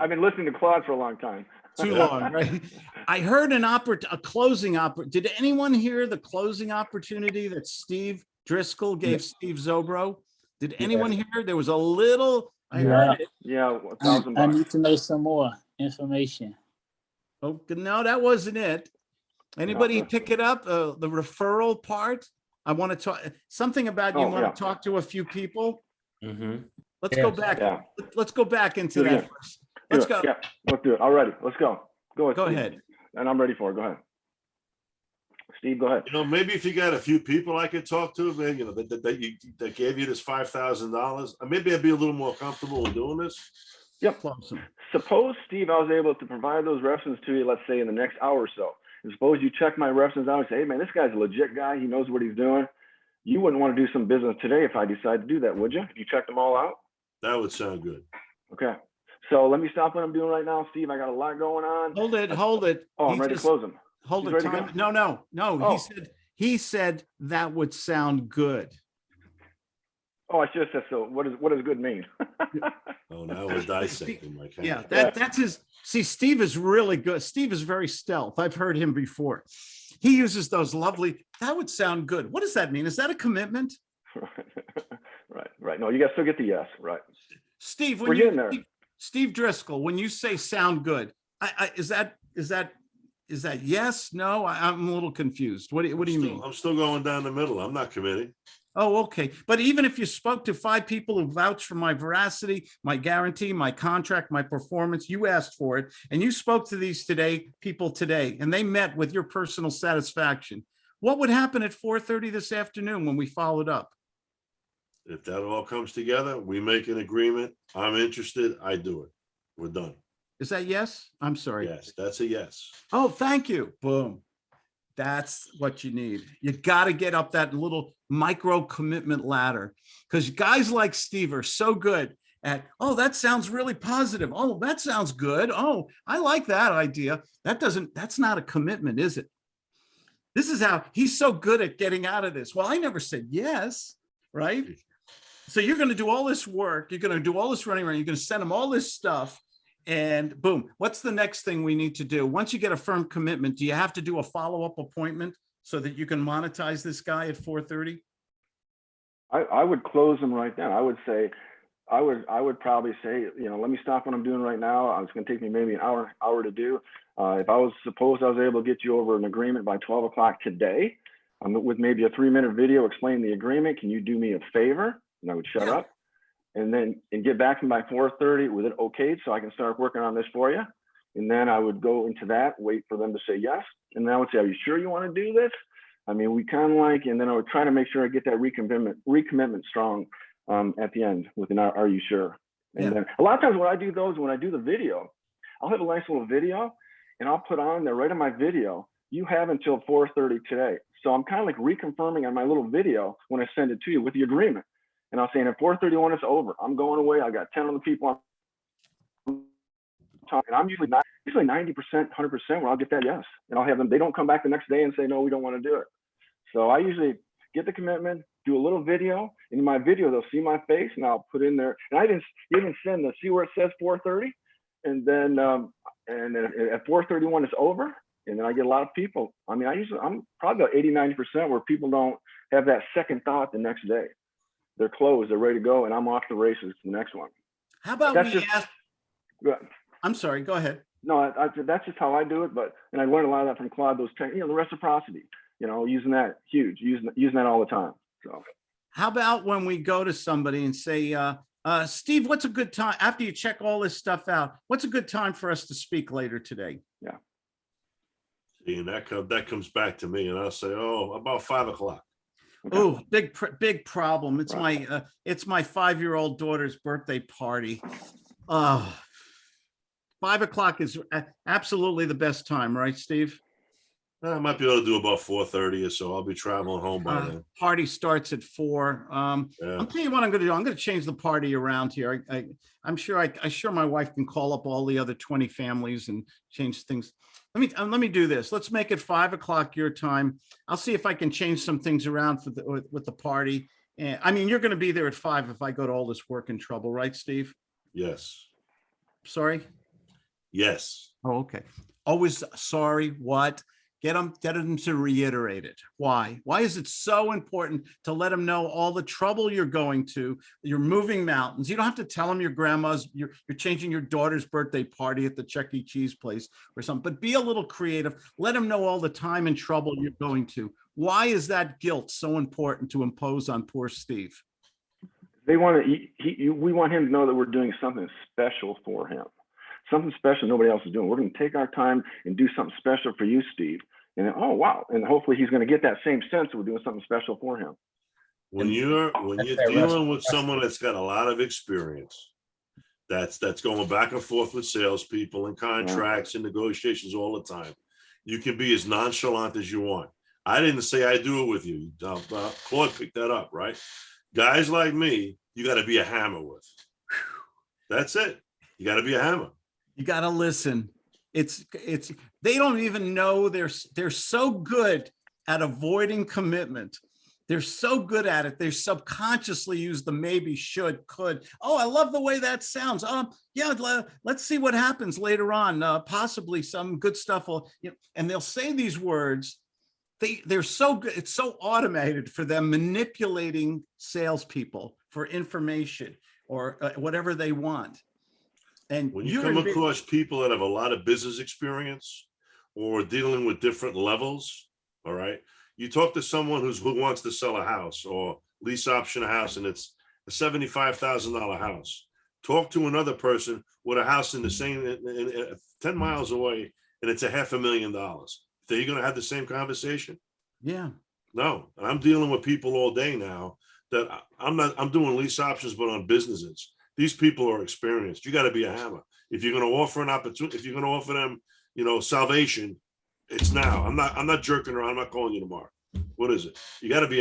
I've been listening to Claude for a long time. Too long, right? I heard an oppor, a closing oppor, did anyone hear the closing opportunity that Steve Driscoll gave Steve Zobro? Did anyone hear? There was a little, I heard it. Yeah, a I thousand I bucks. need to know some more information. Oh, no, that wasn't it. Anybody that's- pick it up? Uh, the referral part? I want to talk, something about you Oh, want yeah. to talk to a few people? Mm -hmm. Let's go back, Yeah, let's go back into Do it that first. Do Let's it. go, Yeah, let's do it. All righty, let's go. Go ahead. go Steve. ahead. And I'm ready for it. Go ahead. Steve, go ahead. You know, maybe if you got a few people I could talk to, man, you know, that, that, that you, that gave you this five thousand dollars, uh, maybe I'd be a little more comfortable with doing this. Close 'em. Suppose, Steve, I was able to provide those references to you, let's say in the next hour or so. And suppose you check my references out and say, hey, man, this guy's a legit guy. He knows what he's doing. You wouldn't want to do some business today if I decide to do that, would you? If you checked them all out? That would sound good. Okay. So let me stop what I'm doing right now, Steve. I got a lot going on. Hold it, hold it. Oh, I'm ready to close them. Hold He's the ready to time. No, no, no. Oh. He said, he said that would sound good. Oh, I should have said so. What does what does good mean? Oh, now we're dissecting my. Yeah, kind. that, that's his, see, Steve is really good. Steve is very stealth. I've heard him before. He uses those lovely, that would sound good. What does that mean? Is that a commitment? right, right. No, you guys still get the yes, right? Steve, We're when getting you, there. Steve- Driscoll, when you say sound good, I, I, is that, is that, is that yes, no? I, I'm a little confused. What, do- what do you still- mean? I'm still going down the middle. I'm not committing. Oh, okay. But even if you spoke to five people who vouched for my veracity, my guarantee, my contract, my performance, you asked for it, and you spoke to these today, people today, and they met with your personal satisfaction. What would happen at four thirty this afternoon when we followed up? If that all comes together, we make an agreement. I'm interested. I do it. We're done. Is that yes? I'm sorry. Yes, that's a yes. Oh, thank you. Boom. That's what you need. You got to get up that little micro commitment ladder because guys like Steve are so good at, oh, that sounds really positive. Oh, that sounds good. Oh, I like that idea. That doesn't, that's not a commitment, is it? This is how he's so good at getting out of this. Well, I never said yes, right? So you're going to do all this work. You're going to do all this running around. You're going to send them all this stuff. And boom, what's the next thing we need to do? Once you get a firm commitment, do you have to do a follow-up appointment so that you can monetize this guy at four thirty? I, I would close them right then. I would say, I would, I would probably say, you know, let me stop what I'm doing right now. It's gonna take me maybe an hour, hour to do. Uh, if I was, supposed I was able to get you over an agreement by twelve o'clock today, um, with maybe a three minute video explaining the agreement, can you do me a favor? And I would shut Yeah. up. And then, and get back to four thirty with it okayed, so I can start working on this for you. And then I would go into that, wait for them to say yes. And then I would say, are you sure you want to do this? I mean, we kind of like, and then I would try to make sure I get that recommitment, recommitment strong um, at the end with an, are you sure? And Yeah. then a lot of times when I do those, when I do the video, I'll have a nice little video and I'll put on there right in my video, you have until 4.30 today. So I'm kind of like reconfirming on my little video when I send it to you with the agreement. And I'll saying at 4.31, it's over. I'm going away. I got 10 other people on talking. I'm usually not usually 90%, 100% where I'll get that yes. And I'll have them, they don't come back the next day and say, no, we don't want to do it. So I usually get the commitment, do a little video. In my video, they'll see my face and I'll put in there. And I even, even send the, see where it says 430? And then, um, and then at 431, it's over. And then I get a lot of people. I mean, I usually, I'm probably about 80, 90% where people don't have that second thought the next day. They're closed, they're ready to go, and I'm off the races to the next one. How about That's we just- ask, Good. I'm sorry, go ahead. No, I, I, that's just how I do it. But and I learned a lot of that from Claude. Those, tech, you know, the reciprocity. You know, using that huge, using using that all the time. So How about when we go to somebody and say, uh, uh, Steve, what's a good time, after you check all this stuff out, what's a good time for us to speak later today? Yeah. See, and that comes, that comes back to me and I'll say, oh, about five o'clock. Oh, big, pr- big problem. It's my, uh, it's my five-year-old daughter's birthday party. Uh, five o'clock is absolutely the best time, right, Steve? I might be able to do about four thirty or so. I'll be traveling home by Uh, then. Party starts at four. Um, Yeah. I'll tell you what I'm gonna do. I'm gonna change the party around here. I, I, I'm sure I, I'm sure my wife can call up all the other twenty families and change things. Let me, uh, let me do this. Let's make it five o'clock your time. I'll see if I can change some things around for the, with, with the party. And I mean, you're gonna be there at five if I go to all this work and trouble, right, Steve? Yes. Sorry? Yes. Oh, okay. Always sorry, what? Get them, get them to reiterate it. Why? Why is it so important to let them know all the trouble you're going to? You're moving mountains. You don't have to tell them your grandma's, you're, you're changing your daughter's birthday party at the Chuck E. Cheese place or something, but be a little creative. Let them know all the time and trouble you're going to. Why is that guilt so important to impose on poor Steve? They want to, he, he, we want him to know that we're doing something special for him. Something special nobody else is doing. We're going to take our time and do something special for you, Steve. And then, oh, wow. And hopefully he's going to get that same sense that we're doing something special for him. When you're, when you're their dealing with someone that's got a lot of experience, that's, that's going back and forth with salespeople and contracts and negotiations all the time. You can be as nonchalant as you want. I didn't say I do it with you. Uh, uh, Claude picked that up, right? Guys like me, you gotta be a hammer with. That's it. You gotta be a hammer. You gotta listen. It's, it's, they don't even know they're, they're so good at avoiding commitment. They're so good at it. They subconsciously use the maybe, should, could. Oh, I love the way that sounds. Um, yeah, let's see what happens later on. Uh, possibly some good stuff will, you know, and they'll say these words. They, they're so good. It's so automated for them manipulating salespeople for information or uh, whatever they want. And When you come across people that have a lot of business experience or dealing with different levels, all right? You talk to someone who's, who wants to sell a house or lease option a house and it's a seventy-five thousand dollar house. Talk to another person with a house in the same, in- in- in- uh, ten miles away and it's a half a million dollars. Are you gonna have the same conversation? Yeah, No, and I'm dealing with people all day now that I'm not, I'm doing lease options, but on businesses. These people are experienced. You gotta be a hammer. If you're gonna offer an opportunity, if you're gonna offer them, you know, salvation, it's now. I'm not, I'm not jerking around. I'm not calling you tomorrow. What is it? You gotta be